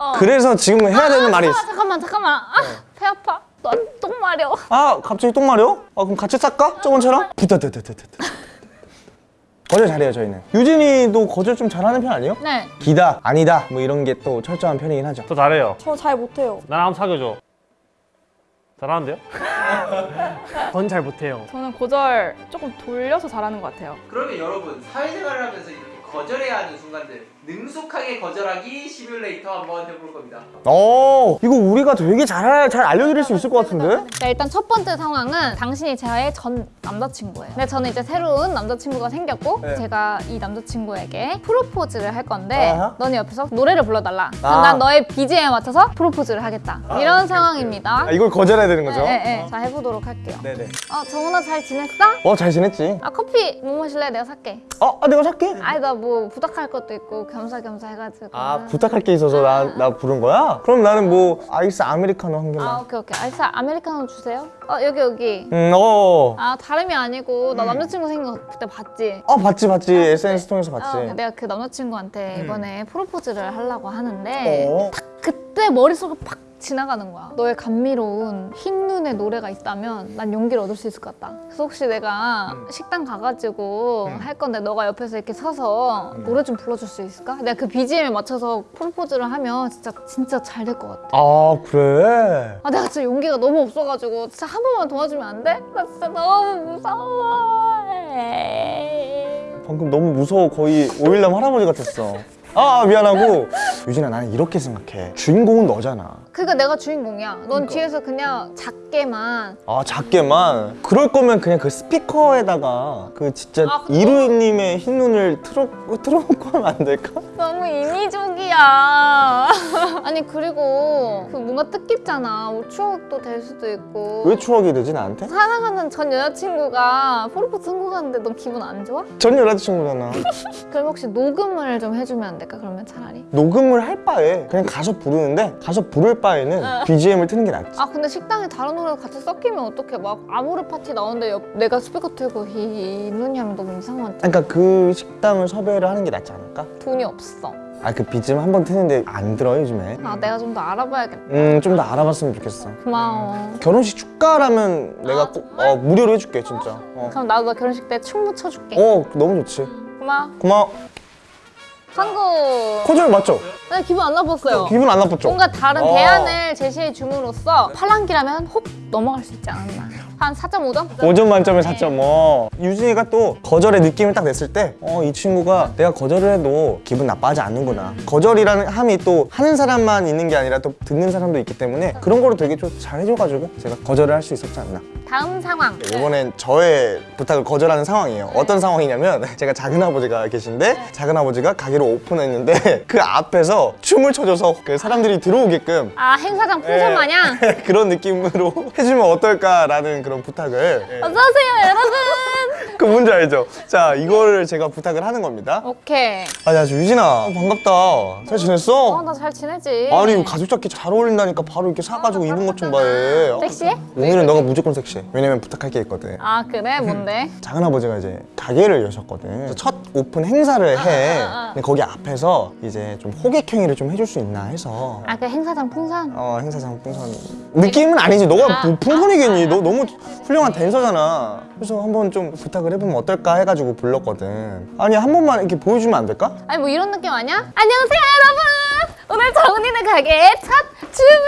어. 그래서 지금 해야 되는 말이 있어 잠깐만 잠깐만 아, 배 아파 넌똥 마려 아 갑자기 똥 마려? 아 그럼 같이 쌀까? 저번처럼? 부다다다다다 거절 잘해요 저희는 유진이도 거절 좀 잘하는 편 아니에요? 네 기다 아니다 뭐 이런 게 또 철저한 편이긴 하죠 저 잘해요. 저 잘 못해요. 나랑 한번 사귀어줘. 잘하는데요? 전 잘 못해요. 저는 고절 조금 돌려서 잘하는 것 같아요. 그러면 여러분 사회생활을 하면서 이렇게 거절해야 하는 순간들 능숙하게 거절하기 시뮬레이터 한번 해볼 겁니다. 어 이거 우리가 되게 잘, 잘 알려드릴 수 있을 것 같은데? 자, 일단 첫 번째 상황은 당신이 저의 전 남자친구예요. 근데 저는 이제 새로운 남자친구가 생겼고 네. 제가 이 남자친구에게 프로포즈를 할 건데 아하. 너는 옆에서 노래를 불러달라. 아. 난 너의 BGM에 맞춰서 프로포즈를 하겠다. 이런 상황입니다. 아, 이걸 거절해야 되는 거죠? 네, 네. 자, 해보도록 할게요. 네네 어, 정훈아 잘 지냈어? 어 잘 지냈지? 아, 커피 뭐 마실래? 내가 살게. 어? 아 내가 살게 아니, 나 뭐 부탁할 것도 있고 겸사겸사 해가지고. 아 부탁할 게 있어서 나, 나 부른 거야? 그럼 나는 뭐 아이스 아메리카노 한 개만 아, 오케이, 오케이. 아이스 아메리카노 주세요. 어, 여기, 여기. 음, 어. 아, 다름이 아니고 나 남자친구 생긴 거 그때 봤지? 어 봤지 봤지 SNS 통해서 봤지 어, 내가 그 남자친구한테 이번에 프로포즈를 하려고 하는데 어? 그때 머릿속에 팍 지나가는 거야. 너의 감미로운 흰 눈의 노래가 있다면 난 용기를 얻을 수 있을 것 같다. 그래서 혹시 내가 식당 가가지고 할 건데 너가 옆에서 이렇게 서서 노래 좀 불러줄 수 있을까? 내가 그 BGM에 맞춰서 프로포즈를 하면 진짜 진짜 잘 될 것 같아. 아 그래? 아 내가 진짜 용기가 너무 없어가지고 진짜 한 번만 도와주면 안 돼? 나 진짜 너무 무서워. 방금 너무 무서워. 거의 오일남 할아버지 같았어. 아 미안하고 유진아 나는 이렇게 생각해 주인공은 너잖아 그러니까 내가 주인공이야. 넌 뒤에서 그냥 작게만 아 작게만 그럴 거면 그냥 그 스피커에다가 그 진짜 아, 이루님의 흰 눈을 틀어, 틀어놓고 하면 안 될까? 너무 인위적이야. 아니 그리고 그 뭔가 뜻깊잖아. 뭐 추억도 될 수도 있고. 왜 추억이 되지 나한테? 사랑하는 전 여자친구가 프로포즈 성공하는데 넌 기분 안 좋아? 전 여자친구잖아 그럼 혹시 녹음을 좀 해주면 안 될까? 그러면 차라리. 녹음 을 할 바에 그냥 가서 부르는데 가서 부를 바에는 BGM을 트는 게 낫지 아 근데 식당에 다른 노래가 같이 섞이면 어떡해? 막 아모르 파티 나오는데 옆, 내가 스피커 틀고 이 눈이 하면 너무 이상하지. 그러니까 그 식당을 섭외를 하는 게 낫지 않을까? 돈이 없어. 아그 BGM 한 번 트는데 안 들어 요즘에 아 내가 좀 더 알아봐야겠다. 음좀 더 알아봤으면 좋겠어 고마워. 결혼식 축가라면 내가 꼭 어, 무료로 해줄게 진짜 어. 그럼 나도 너 결혼식 때 춤 춰줄게. 어 너무 좋지 고마워. 고마워 한국. 코절 맞죠? 나 기분 안 나빴어요. 기분 안 나빴죠? 뭔가 다른 어. 대안을 제시해 줌으로써 팔랑기라면 홉 넘어갈 수 있지 않았나. 한 4.5점? 5점 만점에 4.5 유진이가 또 거절의 느낌을 딱 냈을 때 어 이 친구가 내가 거절을 해도 기분 나빠하지 않는구나 거절이라는 함이 또 하는 사람만 있는 게 아니라 또 듣는 사람도 있기 때문에 그런 거를 되게 좀 잘 해줘가지고 제가 거절을 할 수 있었지 않나 다음 상황. 이번엔 저의 부탁을 거절하는 상황이에요 어떤 상황이냐면 제가 작은아버지가 계신데 작은아버지가 가게를 오픈했는데 그 앞에서 춤을 춰줘서 그 사람들이 들어오게끔 아 행사장 풍선 마냥? 그런 느낌으로 해주면 어떨까라는 그런 부탁을 예. 어서오세요 여러분! 그 뭔지 알죠? 자 이거를 제가 부탁을 하는 겁니다 오케이. 아니 아주 유진아 반갑다 잘 지냈어? 어 나 잘 지내지. 아니 이거 가죽 자켓 잘 어울린다니까 바로 이렇게 사가지고 입은 것 좀 봐 해 섹시해? 오늘은 너가 무조건 섹시해 왜냐면 부탁할 게 있거든 아 그래? 뭔데? 작은아버지가 이제 가게를 여셨거든 첫 오픈 행사를 해 아, 아. 근데 거기 앞에서 이제 좀 호객 행위를 좀 해줄 수 있나 해서 아 그 행사장 풍선? 어 행사장 풍선 느낌은 아니지 너가 아, 뭐 풍선이겠니 너 너무 훌륭한 댄서잖아 그래서 한번 좀 부탁을 해보면 어떨까 해가지고 불렀거든 아니 한 번만 이렇게 보여주면 안 될까? 아니 뭐 이런 느낌 아니야? 안녕하세요 여러분! 오늘 정은이네 가게 첫 주문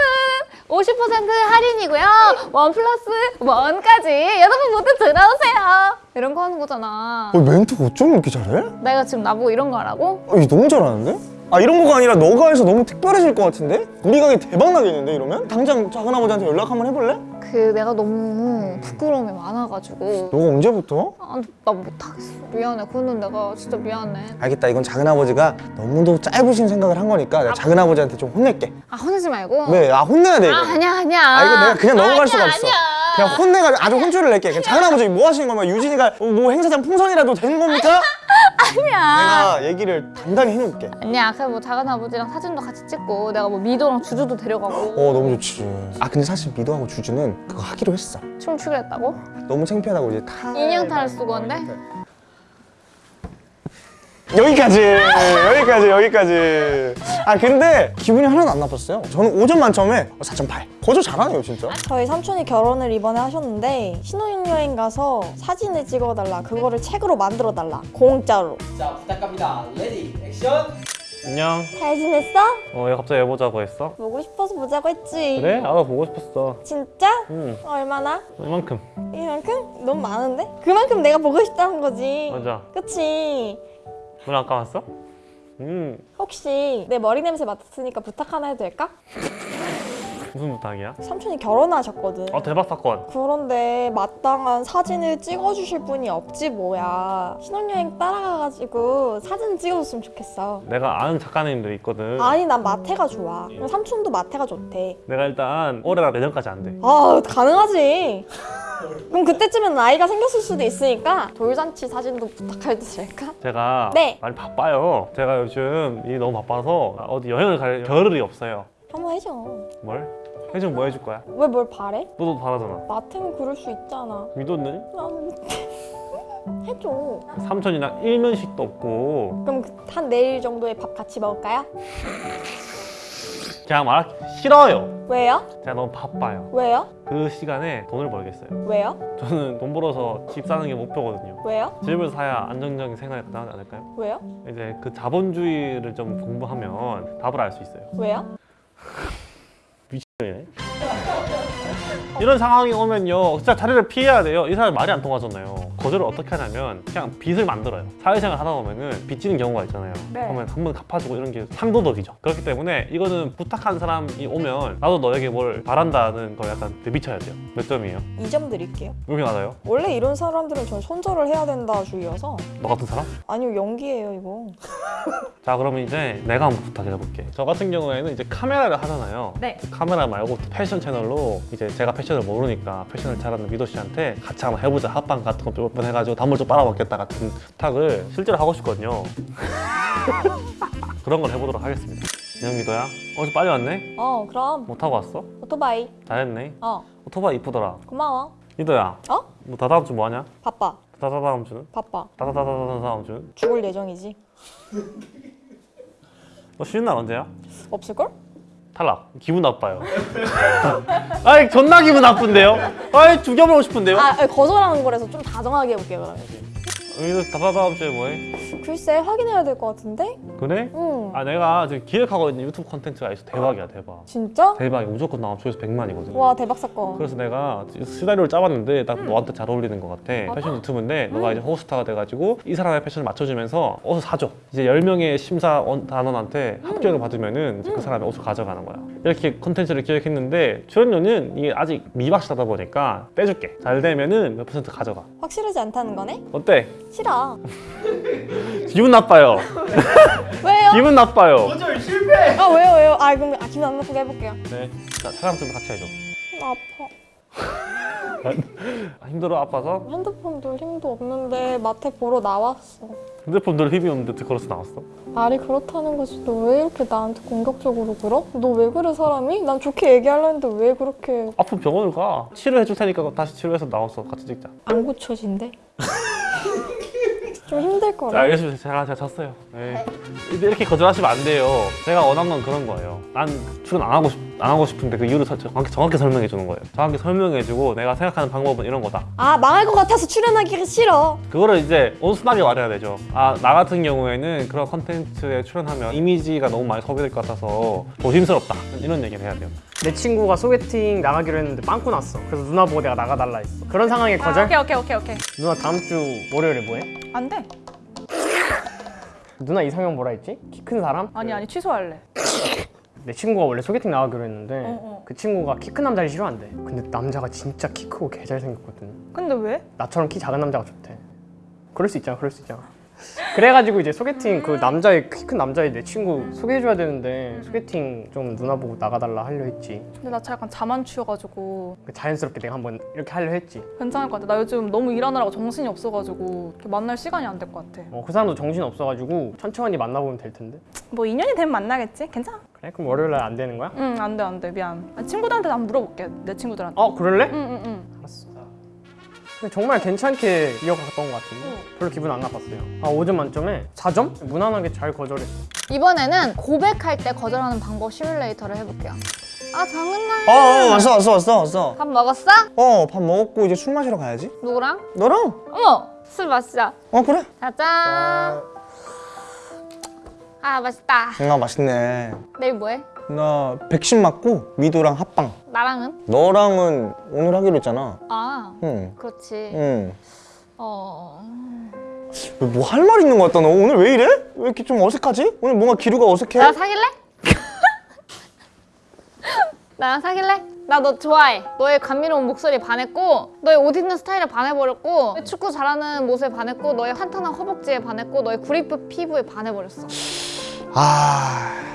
50% 할인이고요 원 플러스 원까지 여러분 모두 들어오세요 이런 거 하는 거잖아 어, 멘트 어쩜 이렇게 잘해? 내가 지금 나보고 이런 거 하라고? 어, 이거 너무 잘하는데? 아 이런 거가 아니라 너가 해서 너무 특별해질 것 같은데? 우리 가게 대박 나겠는데 이러면? 당장 작은 아버지한테 연락 한번 해볼래? 그 내가 너무 부끄러움이 많아가지고 너가 언제부터? 아, 나 못하겠어 미안해 그거는 내가 진짜 미안해 알겠다 이건 작은 아버지가 너무도 짧으신 생각을 한 거니까 내가 작은 아버지한테 좀 혼낼게 아 혼내지 말고 왜? 아 혼내야 돼 이거 아 아니야 아니야 아 이거 내가 그냥 넘어갈 아니야, 수가 없어 아니야. 그냥 혼내가지고 아주 혼쭐을 낼게 그냥 작은 아버지 뭐 하시는 거면 유진이가 어, 뭐 행사장 풍선이라도 되는 겁니까? 아니야. 내가 얘기를 단단히 해놓을게. 아니야 그냥 뭐 작은 아버지랑 사진도 같이 찍고 내가 뭐 미도랑 주주도 데려가고. 어 너무 좋지. 아 근데 사실 미도하고 주주는 그거 하기로 했어. 춤 추기로 했다고? 너무 창피하다고 이제 타 인형 탈 쓰고 한데? 여기까지 여기까지 여기까지 아 근데 기분이 하나도 안 나빴어요 저는 5점 만점에 4.8 거저 잘하네요 진짜 저희 삼촌이 결혼을 이번에 하셨는데 신혼여행 가서 사진을 찍어달라 그거를 책으로 만들어달라 공짜로 자 부탁합니다. ready action. 안녕. 잘 지냈어? 어, 왜 갑자기 해보자고 했어? 보고 싶어서 보자고 했지 그래? 나도 보고 싶었어. 진짜? 응. 얼마나? 이만큼. 이만큼? 너무 많은데? 그만큼 내가 보고 싶다는 거지 맞아. 그치 눈안 감았어? 음. 혹시 내 머리 냄새 맡았으니까 부탁 하나 해도 될까? 무슨 부탁이야? 삼촌이 결혼하셨거든 아 대박 사건. 그런데 마땅한 사진을 찍어주실 분이 없지 뭐야 신혼여행 따라가가지고 사진 찍어줬으면 좋겠어 내가 아는 작가님들이 있거든. 아니 난 마태가 좋아 삼촌도 마태가 좋대 내가 일단 올해나 내년까지 안 돼. 아 가능하지 그럼 그때쯤엔 아이가 생겼을 수도 있으니까 돌잔치 사진도 부탁해도 될까? 제가 네. 많이 바빠요. 제가 요즘 일이 너무 바빠서 어디 여행을 갈 겨를이 없어요. 한번 해줘 뭘? 해주면 뭐 해줄 거야? 왜 뭘 바래? 너도 바라잖아. 마태는 그럴 수 있잖아 믿었네? 난 해줘 삼촌이랑 일면식도 없고 그럼 그- 한 내일 정도에 밥 같이 먹을까요? 그냥 말하기 싫어요. 왜요? 제가 너무 바빠요. 왜요? 그 시간에 돈을 벌겠어요. 왜요? 저는 돈 벌어서 집 사는 게 목표거든요. 왜요? 집을 사야 안정적인 생활이 가능하지 않을까요? 왜요? 이제 그 자본주의를 좀 공부하면 답을 알 수 있어요. 왜요? 미친년이네. 이런 상황이 오면요 진짜 자리를 피해야 돼요 이 사람이 말이 안 통하잖아요 거절을 어떻게 하냐면 그냥 빚을 만들어요 사회생활 하다 보면은 빚지는 경우가 있잖아요 네. 그러면 한 번 갚아주고 이런 게 상도덕이죠 그렇기 때문에 이거는 부탁한 사람이 오면 나도 너에게 뭘 바란다는 걸 약간 내비쳐야 돼요 몇 점이에요? 2점 드릴게요 왜 이렇게 낮아요? 원래 이런 사람들은 전 손절을 해야 된다 주의여서 너 같은 사람? 아니요 연기예요 이거 자 그러면 이제 내가 한번 부탁해볼게 저 같은 경우에는 이제 카메라를 하잖아요 네. 카메라 말고 패션 채널로 이제 제가 패션을 모르니까 패션을 잘하는 미도 씨한테 같이 한번 해보자 합방 같은 거몇 번 해가지고 단물 좀 빨아먹겠다 같은 부탁을 실제로 하고 싶거든요 그런 걸 해보도록 하겠습니다 안녕 미도야 어, 좀 빨리 왔네? 어 그럼 뭐 타고 왔어? 오토바이 잘했네 어 오토바이 이쁘더라 고마워 미도야 어? 뭐 다다음 주 뭐 하냐? 바빠 다다다음 주는? 바빠 다다다다다음 다음 주는? 죽을 예정이지 너 쉬는 날 언제야? 없을걸? 탈락. 기분 나빠요. 아이 존나 기분 나쁜데요? 아이 죽여보고 싶은데요? 아 거절하는 거라서 좀 다정하게 해볼게 그러면 여기서 다다다음 주에 뭐해? 글쎄 확인해야 될 것 같은데? 그래? 응 아 내가 지금 기획하고 있는 유튜브 콘텐츠가 있어 대박이야 대박. 진짜? 대박이 무조건 나오면 조회수 100만이거든. 와 대박 사건 그래서 내가 시나리오를 짜봤는데 딱 너한테 잘 어울리는 것 같아. 패션 유튜브인데 너가 이제 호스타가 돼가지고 이 사람의 패션을 맞춰주면서 옷을 사줘. 이제 10명의 심사단원한테 합격을 받으면은 그 사람의 옷을 가져가는 거야. 이렇게 콘텐츠를 기획했는데 출연료는 이게 아직 미박시다 보니까 빼줄게. 잘 되면은 몇 퍼센트 가져가. 확실하지 않다는 거네? 어때? 싫어 기분 나빠요. 왜요? 기분 나빠요. 아 왜요 왜요? 아 그럼 아, 기분 안 나쁘게 해볼게요 네. 자, 촬영 좀 같이 해줘. 나 아파 아, 힘들어 아파서 핸드폰 돌 힘도 없는데 마태 보러 나왔어 핸드폰 들 힘이 없는데 어떻게 걸어서 나왔어? 말이 그렇다는 거지 너 왜 이렇게 나한테 공격적으로 굴어? 너왜 그래 사람이? 난 좋게 얘기하려는데 왜 그렇게 아픈 병원을 가. 치료해 줄 테니까 다시 치료해서 나와서 같이 찍자. 안 고쳐진대? 좀 힘들 자, 거라 알겠습니다. 제가 제가 졌어요. 네. 이렇게 거절하시면 안 돼요. 제가 원한 건 그런 거예요. 난 출연 안 하고 싶, 안 하고 싶은데 그 이유를 서- 정확히, 정확히 설명해 주는 거예요. 정확히 설명해 주고 내가 생각하는 방법은 이런 거다. 아 망할 것 같아서 출연하기가 싫어 그거를 이제 온순하게 말해야 되죠. 아, 나 같은 경우에는 그런 컨텐츠에 출연하면 이미지가 너무 많이 소비될 것 같아서 조심스럽다. 이런 얘기를 해야 돼요. 내 친구가 소개팅 나가기로 했는데 빵꾸 났어. 그래서 누나 보고 내가 나가달라 했어. 그런 상황에 아, 거절? 오케이 오케이 오케이 오케이. 누나 다음 주 월요일에 뭐해? 안 돼. 누나 이상형 뭐라 했지? 키 큰 사람? 아니 아니 취소할래. 내 친구가 원래 소개팅 나가기로 했는데 어, 어. 그 친구가 키 큰 남자를 싫어한대. 근데 남자가 진짜 키 크고 개 잘생겼거든. 근데 왜? 나처럼 키 작은 남자가 좋대. 그럴 수 있잖아, 그럴 수 있잖아. 그래가지고 이제 소개팅 그 남자의 키큰 남자의 내 친구 소개해줘야 되는데 소개팅 좀 누나 보고 나가달라 하려 했지. 근데 나 약간 자만추여가지고 그 자연스럽게 내가 한번 이렇게 하려 했지. 괜찮을 것 같아. 나 요즘 너무 일하느라고 정신이 없어가지고 이렇게 만날 시간이 안 될 것 같아. 어, 그 사람도 정신 없어가지고 천천히 만나보면 될 텐데. 뭐 인연이 되면 만나겠지? 괜찮아. 그래? 그럼 월요일 날 안 되는 거야? 응, 안 돼, 안 돼. 미안. 아니, 친구들한테 한번 물어볼게. 내 친구들한테. 어, 그럴래? 응, 응, 응. 알았어. 정말 괜찮게 이어갔던 것 같은데 별로 기분 안 나빴어요. 아 5점 만점에 4점? 무난하게 잘 거절했어. 이번에는 고백할 때 거절하는 방법 시뮬레이터를 해볼게요. 아 장은나. 어, 어 왔어 왔어 왔어 왔어 밥 먹었어? 어밥 먹었고 이제 술 마시러 가야지 누구랑? 너랑? 어머 술 마시자. 어 그래 짜잔. 아 맛있다. 아 맛있네 내일 뭐해? 나 백신 맞고 미도랑 합방 나랑은? 너랑은 오늘 하기로 했잖아 아 응 그렇지. 응. 어. 뭐 할 말 있는 것 같다 너 오늘 왜 이래? 왜 이렇게 좀 어색하지? 오늘 뭔가 기류가 어색해? 나랑 사귈래? 나랑 사귈래? 나 너 좋아해. 너의 감미로운 목소리에 반했고, 너의 옷 입는 스타일에 반해버렸고, 너의 축구 잘하는 모습에 반했고, 너의 탄탄한 허벅지에 반했고, 너의 구리프 피부에 반해버렸어. 아...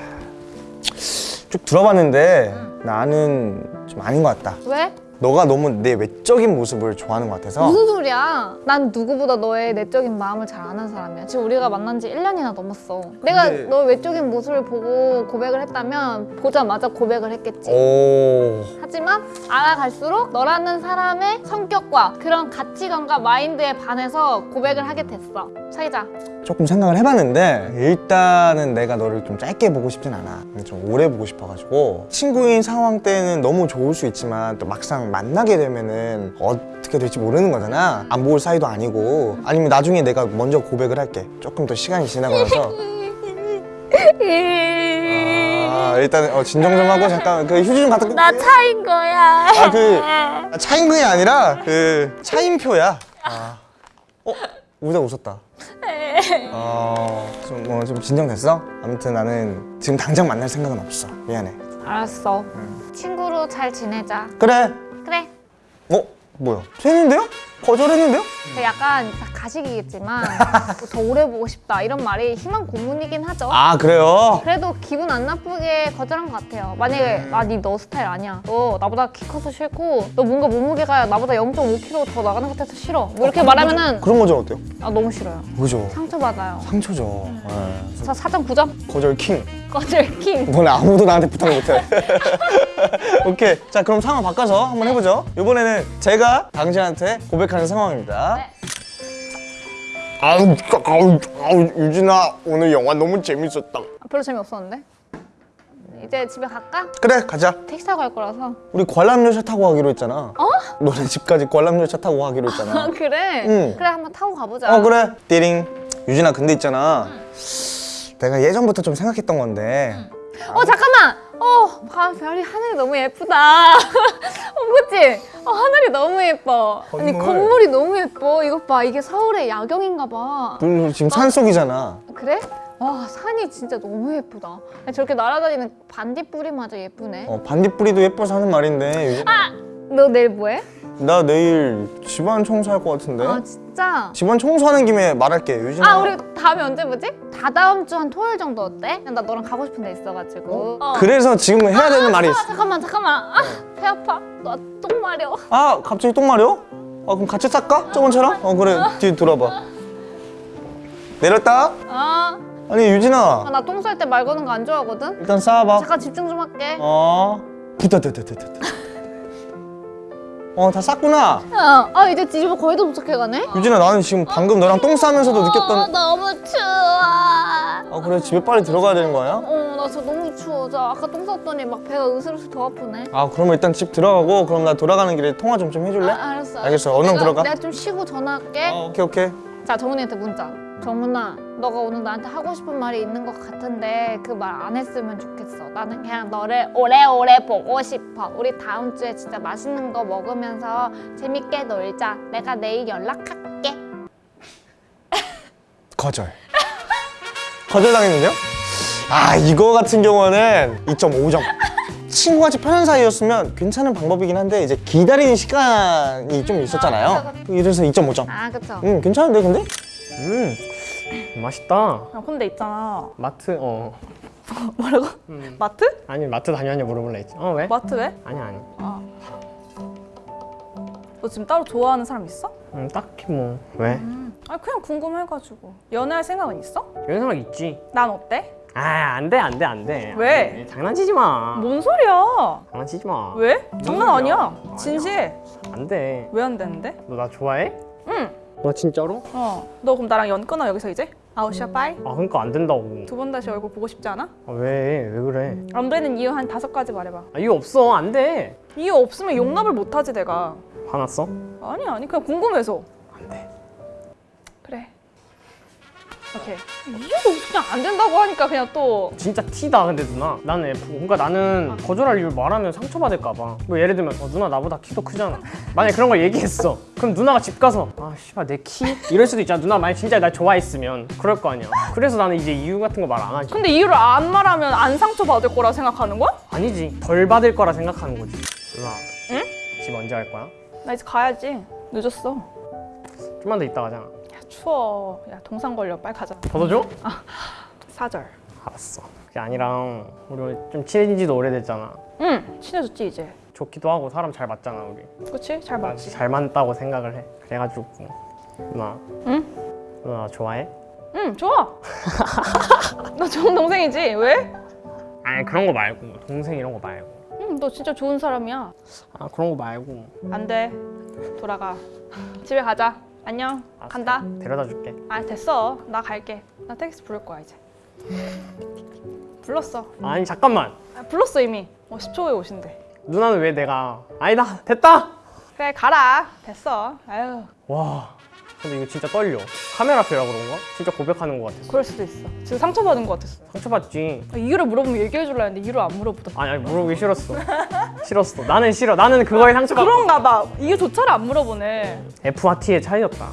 쭉 들어봤는데 나는 좀 아닌 것 같다 왜? 너가 너무 내 외 적인 모습을 좋아하는 것 같아서 무슨 소리야? 난 누구보다 너의 내적인 마음을 잘 아는 사람이야. 지금 우리가 만난 지 1년이나 넘었어. 내가 근데- 너의 외적인 모습을 보고 고백을 했다면 보자마자 고백을 했겠지. 오... 하지만 알아갈수록 너라는 사람의 성격과 그런 가치관과 마인드에 반해서 고백을 하게 됐어. 사귀자. 조금 생각을 해봤는데 일단은 내가 너를 좀 짧게 보고 싶진 않아 좀 오래 보고 싶어가지고 친구인 상황 때는 너무 좋을 수 있지만 또 막상 만나게 되면은 어떻게 될지 모르는 거잖아 안볼 사이도 아니고 아니면 나중에 내가 먼저 고백을 할게 조금 더 시간이 지나고 나서 아 일단 어, 진정 좀 하고 잠깐 그 휴지 좀 갖다 나 차인 거야. 아그 차임금이 아니라 그 차임표야 아. 어? 우자 웃었다 어, 좀, 뭐, 좀 진정됐어? 아무튼 나는 지금 당장 만날 생각은 없어. 미안해. 알았어. 친구로 잘 지내자. 그래. 어? 뭐야? 됐는데요? 거절했는데요? 약간 다 가식이겠지만 더 오래 보고 싶다 이런 말이 희망 고문이긴 하죠. 아, 그래요? 그래도 기분 안 나쁘게 거절한 것 같아요. 만약에 아니 너 스타일 아니야. 너 나보다 키 커서 싫고 너 뭔가 몸무게가 나보다 0.5kg 더 나가는 것 같아서 싫어. 뭐 이렇게 말하면은 그런 거죠, 어때요? 아 너무 싫어요. 그죠? 상처받아요. 상처죠. 네. 저 4점 9점 거절 킹. 거절 킹. 너네 아무도 나한테 부탁 못해. 오케이. 자, 그럼 상황 바꿔서 한번 해보죠. 이번에는 제가 당신한테 고백 하는 상황입니다. 네. 아우, 아우, 아우, 유진아, 오늘 영화 너무 재밌었다. 아, 별로 재미없었는데. 이제 집에 갈까? 그래, 가자. 택시 타고 갈 거라서. 우리 관람열차 타고 가기로 했잖아. 어? 너네 집까지 관람열차 타고 가기로 했잖아. 아 그래? 응. 그래 한번 타고 가보자. 어 그래 띠링 유진아 근데 있잖아 내가 예전부터 좀 생각했던 건데 어 잠깐만. 어 봐, 별이 하늘이 너무 예쁘다. 어 그치? 어 하늘이 너무 예뻐. 아니 건물. 건물이 너무 예뻐. 이것 봐 이게 서울의 야경인가 봐. 음, 지금 산속이잖아 그래? 와 산이 진짜 너무 예쁘다. 아니, 저렇게 날아다니는 반딧불이마저 예쁘네. 어, 반딧불이도 예뻐서 하는 말인데 유진... 너 내일 뭐해? 나 내일 집안 청소할 것 같은데 아 진짜? 집안 청소하는 김에 말할게 유진아 아 우리 다음에 언제 보지? 다다음 주 한 토요일 정도 어때? 나 너랑 가고 싶은 데 있어가지고. 어. 그래서 지금 해야 되는 말이 있어 아, 잠깐만 잠깐만. 아, 배 아파. 나 똥 마려. 아 갑자기 똥 마려? 아 그럼 같이 쌀까? 저번처럼? 어 그래 뒤 돌아봐 내렸다 아, 아니 유진아 나 똥 쌀 때 말 거는 거 안 좋아하거든. 일단 쌓아봐 잠깐 집중 좀 할게. 어 부다다다다다 어 다 쌌구나 어, 아 이제 집에 거의 다 도착해가네. 유진아 나는 지금 방금 너랑 똥 싸면서도 어, 느꼈던 너무 추워. 아 그래 집에 빨리 들어가야 되는 거야? 어, 나 진짜 너무 추워. 저 아까 똥 쌌더니 막 배가 으슬으슬 더 아프네. 아 그러면 일단 집 들어가고 그럼 나 돌아가는 길에 통화 좀 좀 해줄래? 아, 알았어. 알겠어. 얼른 들어가. 내가 좀 쉬고 전화할게. 어, 오케이 오케이 자, 정훈이한테 문자. 정훈아, 너가 오늘 나한테 하고 싶은 말이 있는 것 같은데 그 말 안 했으면 좋겠어. 나는 그냥 너를 오래오래 보고 싶어. 우리 다음 주에 진짜 맛있는 거 먹으면서 재밌게 놀자. 내가 내일 연락할게. 거절 거절당했는데요? 아 이거 같은 경우는 2.5점 친구같이 편한 사이였으면 괜찮은 방법이긴 한데 이제 기다리는 시간이 좀 있었잖아요 이래서 2.5점 아, 그쵸. 음 괜찮은데 근데? 음 맛있다. 야, 근데 있잖아. 마트 어 뭐라고? 마트? 아니 마트 다녀왔냐 물어볼라 했지. 어 왜? 마트 왜? 아니 아니. 너 지금 따로 좋아하는 사람 있어? 음 딱히 뭐 왜? 아니 그냥 궁금해가지고. 연애할 생각은 있어? 이런 생각 있지. 난 어때? 아 안 돼 안 돼 안 돼. 왜? 안 돼. 장난치지 마. 뭔 소리야? 장난치지 마. 왜? 장난 아니야. 아니야. 진실. 안 돼 왜 안 되는데? 너 나 좋아해? 응. 너 진짜로? 어. 너 그럼 나랑 연 끊어 여기서 이제? 아웃이야 빠이. 아 그러니까 안 된다고 두 번 다시 얼굴 보고 싶지 않아? 아, 왜? 왜 그래? 안 되는 이유 한 다섯 가지 말해봐. 아 이유 없어 안 돼 이유 없으면 용납을 못하지 내가. 화났어? 아니 아니 그냥 궁금해서. 안 돼. 오케이. 이유가 그냥 안 된다고 하니까 그냥 또 진짜 티다 근데 누나 나는 F고 그러니까 나는 거절할 이유를 말하면 상처받을까 봐 뭐 예를 들면 어, 누나 나보다 키도 크잖아 만약에 그런 걸 얘기했어 그럼 누나가 집 가서 아 씨발 내 키? 이럴 수도 있잖아 누나 만약 진짜 날 좋아했으면 그럴 거 아니야 그래서 나는 이제 이유 같은 거 말 안 하지 근데 이유를 안 말하면 안 상처받을 거라 생각하는 거야? 아니지 덜 받을 거라 생각하는 거지 누나 응? 집 언제 갈 거야? 나 이제 가야지. 늦었어. 좀만 더 있다 가잖아 야 추워. 야 동상 걸려. 빨리 가자. 벗어줘? 사절. 알았어 그게 아니라 우리 좀 친해진 지도 오래됐잖아 응. 친해졌지 이제. 좋기도 하고 사람 잘 맞잖아 우리 그치? 잘나 맞지. 잘 맞다고 생각을 해 그래가지고 누나 응? 누나 나 좋아해? 응 좋아. 너 좋은 동생이지? 왜? 아니 그런 거 말고 동생 이런 거 말고 응, 너 진짜 좋은 사람이야. 아 그런 거 말고 안 돼. 돌아가. 집에 가자. 안녕. 간다. 데려다 줄게 아 됐어. 나 갈게. 나 택시 부를 거야 이제. 불렀어. 아니 잠깐만 아, 불렀어 이미. 어 10초 후에 오신대. 누나는 왜 내가 아니다 됐다 그래 가라. 됐어. 아유 와 근데 이거 진짜 떨려 카메라 앞이라 그런가? 진짜 고백하는 거 같았어 그럴 수도 있어. 지금 상처받은 것 같았어. 상처받지 아, 이유를 물어보면 얘기해 줄라 했는데 이유를 안 물어보더라. 아니 아니 물어보기 싫었어 싫었어 나는 싫어 나는 그거에 상처받고 그런가 봐. 이유조차를 안 물어보네. F와 T의 차이였다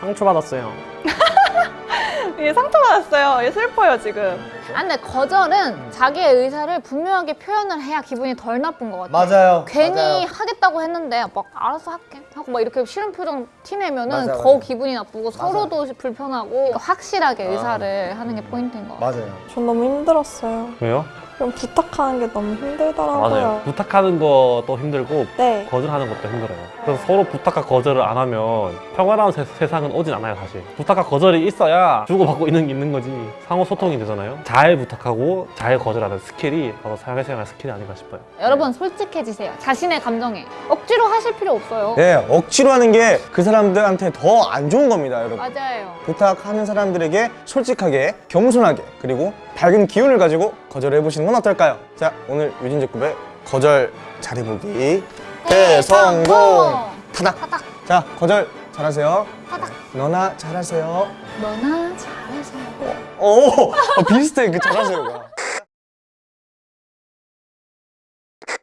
상처받았어요 얘 상처받았어요. 얘 슬퍼요 지금. 아 근데 거절은 자기의 의사를 분명하게 표현을 해야 기분이 덜 나쁜 것 같아. 맞아요. 괜히 맞아요. 하겠다고 했는데 막 알아서 할게 하고 막 이렇게 싫은 표정 티내면은 맞아, 더 맞아. 기분이 나쁘고 서로도 불편하고 확실하게 의사를 하는 게 포인트인 것 같아. 맞아요. 전 너무 힘들었어요. 왜요? 그럼 부탁하는 게 너무 힘들더라고요. 맞아요. 부탁하는 것도 힘들고 네. 거절하는 것도 힘들어요. 그래서 서로 부탁과 거절을 안 하면 평화로운 세, 세상은 오진 않아요, 사실. 부탁과 거절이 있어야 주고받고 있는 게 있는 거지. 상호 소통이 되잖아요. 잘 부탁하고 잘 거절하는 스킬이 바로 사회생활 스킬이 아닌가 싶어요. 여러분 솔직해지세요. 자신의 감정에 억지로 하실 필요 없어요. 네, 억지로 하는 게 그 사람들한테 더 안 좋은 겁니다, 여러분. 맞아요. 부탁하는 사람들에게 솔직하게, 겸손하게, 그리고 밝은 기운을 가지고 거절을 해보시는 건 어떨까요? 자, 오늘 유진제급의 거절 잘해보기 대성공! 타닥! 타닥. 자, 거절 잘하세요. 타닥. 너나 잘하세요. 너나 잘해서. 오! 어, 비슷해, 그 잘하세요가.